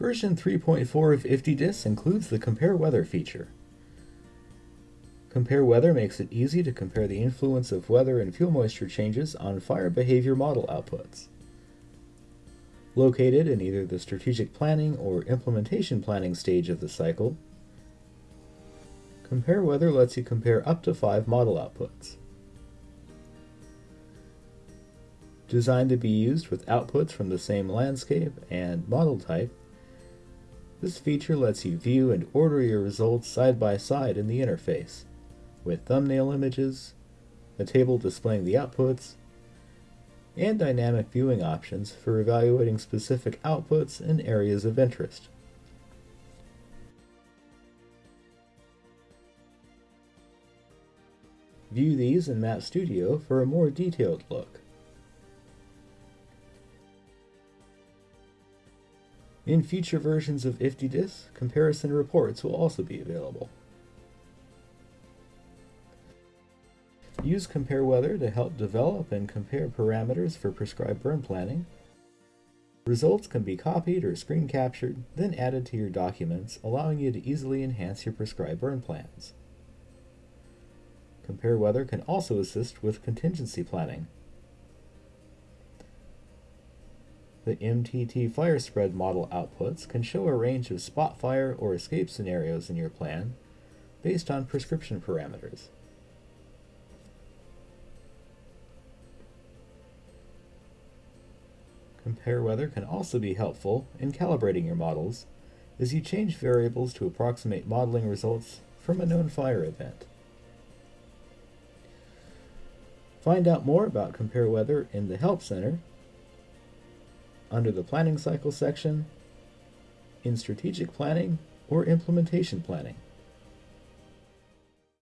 Version 3.4 of IFTDIS includes the Compare Weather feature. Compare Weather makes it easy to compare the influence of weather and fuel moisture changes on fire behavior model outputs. Located in either the strategic planning or implementation planning stage of the cycle, Compare Weather lets you compare up to five model outputs. Designed to be used with outputs from the same landscape and model type, this feature lets you view and order your results side by side in the interface, with thumbnail images, a table displaying the outputs, and dynamic viewing options for evaluating specific outputs and areas of interest. View these in Map Studio for a more detailed look. In future versions of IFTDIS, comparison reports will also be available. Use Compare Weather to help develop and compare parameters for prescribed burn planning. Results can be copied or screen captured, then added to your documents, allowing you to easily enhance your prescribed burn plans. Compare Weather can also assist with contingency planning. The MTT fire spread model outputs can show a range of spot fire or escape scenarios in your plan based on prescription parameters. Compare weather can also be helpful in calibrating your models as you change variables to approximate modeling results from a known fire event. Find out more about Compare Weather in the Help Center under the Planning Cycle section, in Strategic Planning or Implementation Planning.